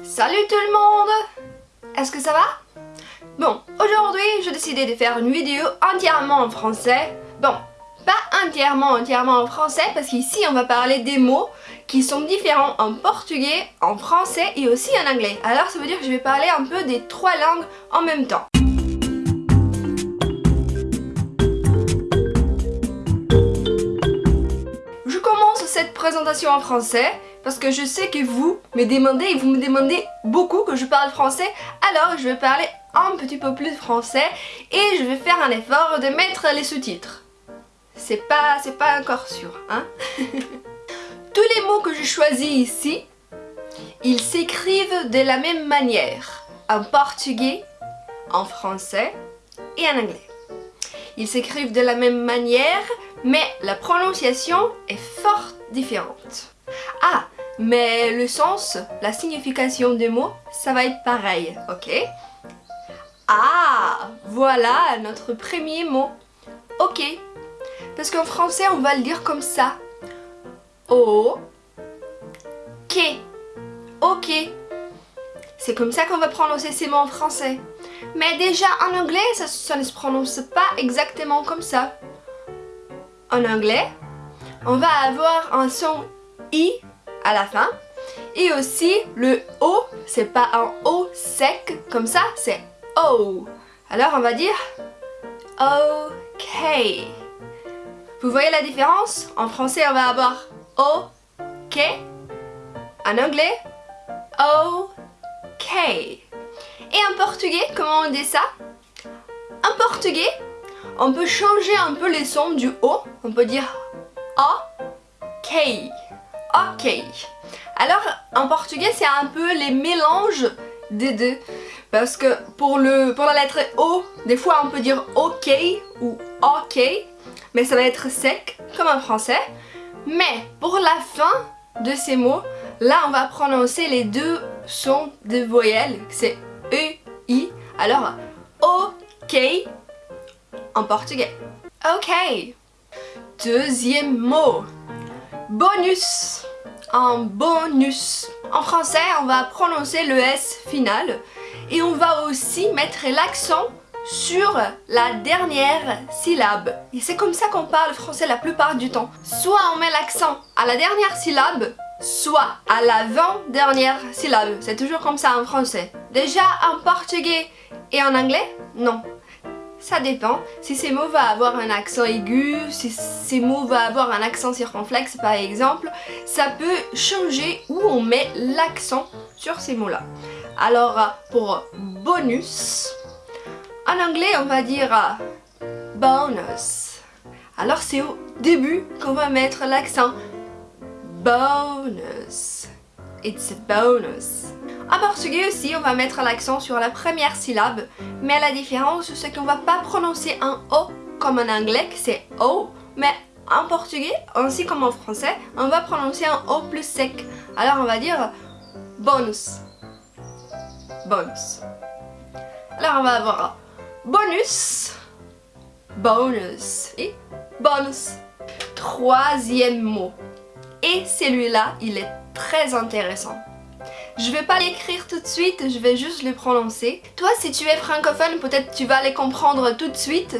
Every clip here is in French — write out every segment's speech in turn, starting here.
Salut tout le monde Est-ce que ça va? Bon, aujourd'hui j'ai décidé de faire une vidéo entièrement en français. Bon, pas entièrement entièrement en français parce qu'ici on va parler des mots qui sont différents en portugais, en français et aussi en anglais. Alors ça veut dire que je vais parler un peu des trois langues en même temps. Je commence cette présentation en français parce que je sais que vous me demandez et vous me demandez beaucoup que je parle français alors je vais parler un petit peu plus français et je vais faire un effort de mettre les sous-titres. C'est pas, pas encore sûr, hein Tous les mots que je choisis ici, ils s'écrivent de la même manière en portugais, en français et en anglais. Ils s'écrivent de la même manière, mais la prononciation est fort différente. Ah, mais le sens, la signification des mots, ça va être pareil, ok? Ah, voilà notre premier mot. Ok. Parce qu'en français, on va le dire comme ça. O, K. Ok. C'est comme ça qu'on va prononcer ces mots en français. Mais déjà en anglais, ça, ça ne se prononce pas exactement comme ça. En anglais, on va avoir un son I la fin. Et aussi, le O, c'est pas un O sec comme ça, c'est O. Alors on va dire OK. Vous voyez la différence? En français, on va avoir OK. En anglais, OK. Et en portugais, comment on dit ça? En portugais, on peut changer un peu les sons du O. On peut dire OK. OK. Alors, en portugais, c'est un peu les mélanges des deux. Parce que pour, le, pour la lettre O, des fois on peut dire OK ou OK, mais ça va être sec, comme en français. Mais pour la fin de ces mots, là on va prononcer les deux sons de voyelles, c'est E, I. Alors, OK en portugais. OK. Deuxième mot. Bonus. En bonus. En français, on va prononcer le S final et on va aussi mettre l'accent sur la dernière syllabe. Et c'est comme ça qu'on parle français la plupart du temps. Soit on met l'accent à la dernière syllabe, soit à l'avant-dernière syllabe. C'est toujours comme ça en français. Déjà en portugais et en anglais, non. Ça dépend. Si ces mots vont avoir un accent aigu, si ces mots vont avoir un accent circonflexe par exemple, ça peut changer où on met l'accent sur ces mots-là. Alors pour bonus, en anglais on va dire bonus. Alors c'est au début qu'on va mettre l'accent bonus. It's a bonus. En portugais aussi, on va mettre l'accent sur la première syllabe, mais la différence c'est qu'on va pas prononcer un O comme en anglais, c'est O, mais en portugais, ainsi comme en français, on va prononcer un O plus sec. Alors on va dire bonus. Bonus. Alors on va avoir bonus, bonus et bonus. Troisième mot. Et celui-là, il est très intéressant. Je vais pas l'écrire tout de suite, je vais juste le prononcer. Toi, si tu es francophone, peut-être tu vas les comprendre tout de suite.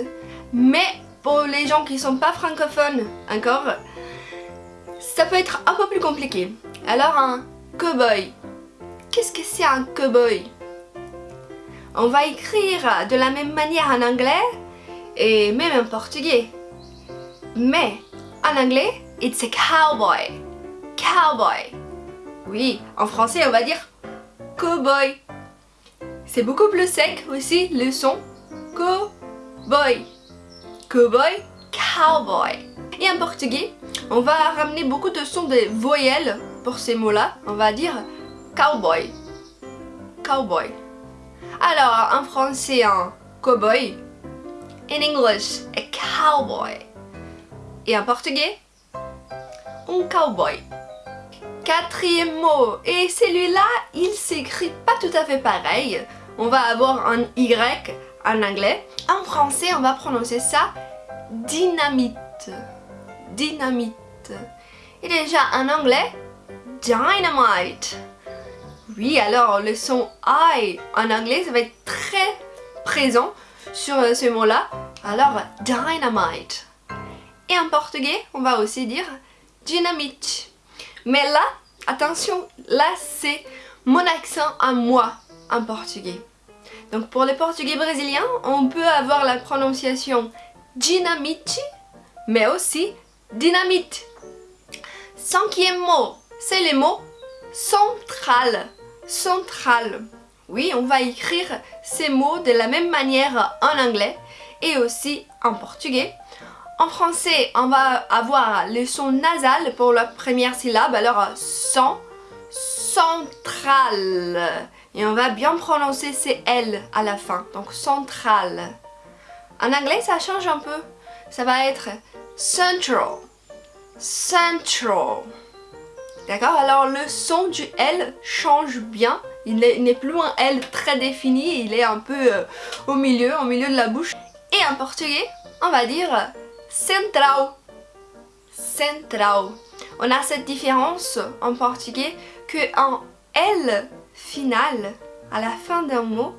Mais pour les gens qui sont pas francophones encore, ça peut être un peu plus compliqué. Alors un cowboy. Qu'est-ce que c'est un cowboy? On va écrire de la même manière en anglais et même en portugais. Mais en anglais, it's a cowboy. Cowboy. Oui, en français on va dire cowboy. C'est beaucoup plus sec aussi le son cowboy. Cowboy, cowboy. Et en portugais, on va ramener beaucoup de sons de voyelles pour ces mots-là. On va dire cowboy. Cowboy. Alors, en français, un cowboy. In English, a cowboy. Et en portugais, un cowboy. Quatrième mot, et celui-là, il s'écrit pas tout à fait pareil. On va avoir un Y en anglais. En français, on va prononcer ça dynamite. Dynamite. Et déjà en anglais, dynamite. Oui, alors le son I en anglais, ça va être très présent sur euh, ce mot-là. Alors, dynamite. Et en portugais, on va aussi dire dynamite. Mais là, attention, là c'est mon accent à moi en portugais. Donc pour les portugais brésiliens, on peut avoir la prononciation dynamite, mais aussi dynamite. Cinquième mot, c'est le mot central. Central. Oui, on va écrire ces mots de la même manière en anglais et aussi en portugais. En français, on va avoir le son nasal pour la première syllabe, alors son, central. Et on va bien prononcer ces L à la fin, donc central. En anglais, ça change un peu. Ça va être central, central. D'accord? Alors le son du L change bien. Il n'est plus un L très défini, il est un peu euh, au milieu, au milieu de la bouche. Et en portugais, on va dire central. Central. On a cette différence en portugais que en L final, à la fin d'un mot,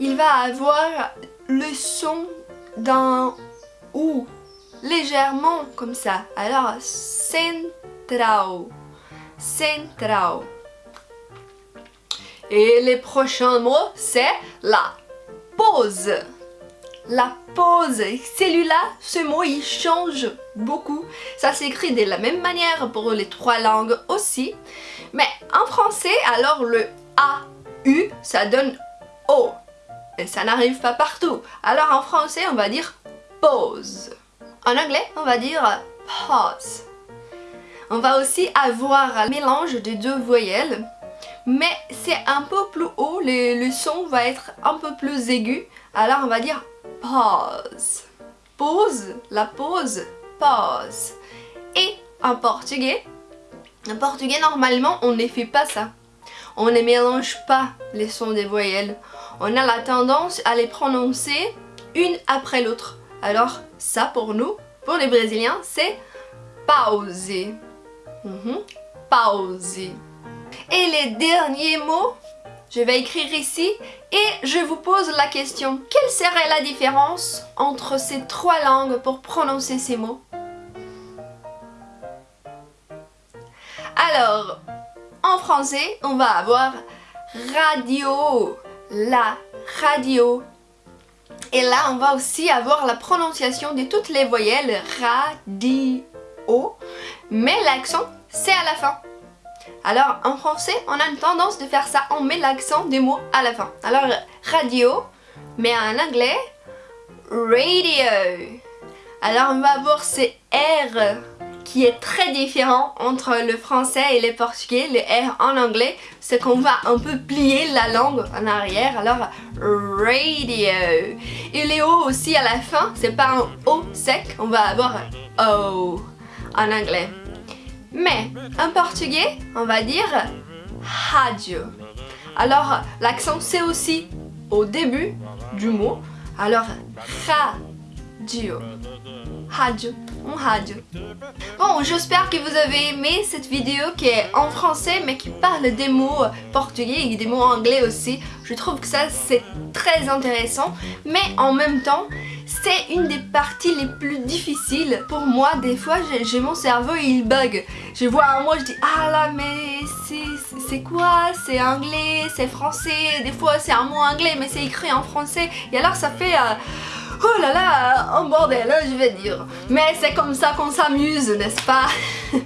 il va avoir le son d'un OU, légèrement comme ça. Alors, central, central. Et les prochains mots, c'est la pause. La pause. Celui-là, ce mot, il change beaucoup. Ça s'écrit de la même manière pour les trois langues aussi. Mais en français, alors le A-U, ça donne O. Et ça n'arrive pas partout. Alors en français, on va dire pause. En anglais, on va dire pause. On va aussi avoir un mélange de deux voyelles. Mais c'est un peu plus haut, le, son va être un peu plus aigu. Alors on va dire pause. Pause, la pause, pause. Et en portugais, en portugais normalement on ne fait pas ça. On ne mélange pas les sons des voyelles. On a la tendance à les prononcer une après l'autre. Alors ça pour nous, pour les brésiliens, c'est pauser. Mhm. Pauser. Et les derniers mots, je vais écrire ici et je vous pose la question. Quelle serait la différence entre ces trois langues pour prononcer ces mots? Alors, en français, on va avoir radio, la radio. Et là, on va aussi avoir la prononciation de toutes les voyelles radio, mais l'accent, c'est à la fin. Alors en français, on a une tendance de faire ça, on met l'accent des mots à la fin. Alors radio, mais en anglais, radio. Alors on va avoir ce R qui est très différent entre le français et le portugais, le R en anglais, c'est qu'on va un peu plier la langue en arrière, alors radio. Et les O aussi à la fin, c'est pas un O sec, on va avoir O en anglais. Mais en portugais, on va dire radio. Alors l'accent c'est aussi au début du mot. Alors radio. Radio. On radio. Bon, j'espère que vous avez aimé cette vidéo qui est en français mais qui parle des mots portugais et des mots anglais aussi. Je trouve que ça c'est très intéressant mais en même temps c'est une des parties les plus difficiles pour moi. Des fois, j'ai mon cerveau il bug. Je vois un mot, je dis ah là mais c'est quoi? C'est anglais, c'est français. Des fois c'est un mot anglais mais c'est écrit en français. Et alors ça fait... Euh, oh là là, un bordel, hein, je vais dire. Mais c'est comme ça qu'on s'amuse, n'est-ce pas?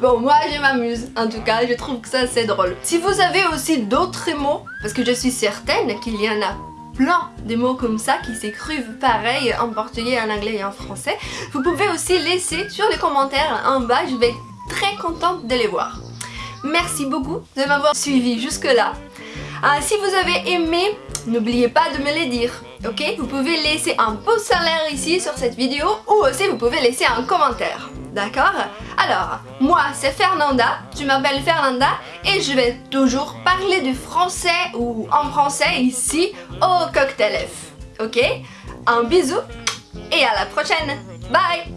Bon, moi je m'amuse, en tout cas, je trouve que ça c'est drôle. Si vous avez aussi d'autres mots, parce que je suis certaine qu'il y en a plein de mots comme ça qui s'écrivent pareil en portugais, en anglais et en français. Vous pouvez aussi laisser sur les commentaires en bas, je vais être très contente de les voir. Merci beaucoup de m'avoir suivi jusque là. Ah, si vous avez aimé, n'oubliez pas de me le dire, ok? Vous pouvez laisser un pouce en l'air ici sur cette vidéo ou aussi vous pouvez laisser un commentaire. D'accord? Alors, moi c'est Fernanda, tu m'appelles Fernanda et je vais toujours parler du français ou en français ici au Cocktail F. Ok? Un bisou et à la prochaine Bye